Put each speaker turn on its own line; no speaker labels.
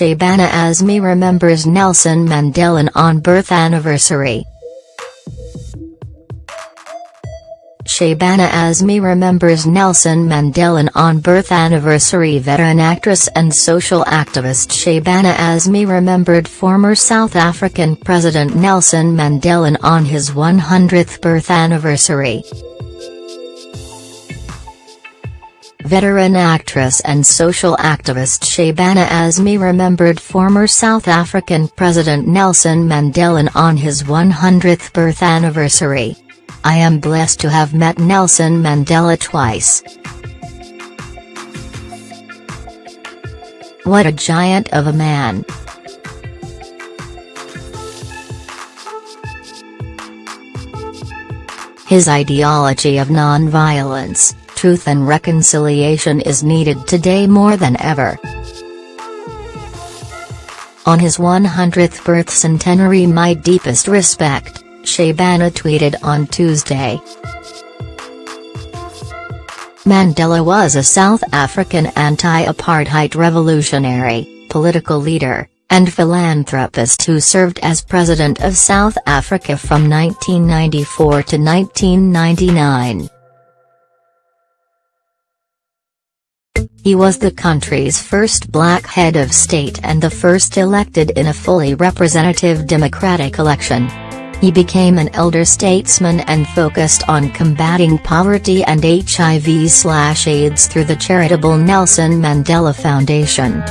Shabana Azmi remembers Nelson Mandela on birth anniversary. Shabana Azmi remembers Nelson Mandela on birth anniversary veteran actress and social activist Shabana Azmi remembered former South African President Nelson Mandela on his 100th birth anniversary. Veteran actress and social activist Shabana Azmi remembered former South African President Nelson Mandela on his 100th birth anniversary. I am blessed to have met Nelson Mandela twice. What a giant of a man. His ideology of non-violence, truth and reconciliation is needed today more than ever. On his 100th birth centenary my deepest respect, Shabana tweeted on Tuesday. Mandela was a South African anti-apartheid revolutionary, political leader, and philanthropist who served as President of South Africa from 1994 to 1999. He was the country's first black head of state and the first elected in a fully representative democratic election. He became an elder statesman and focused on combating poverty and HIV-AIDS through the charitable Nelson Mandela Foundation.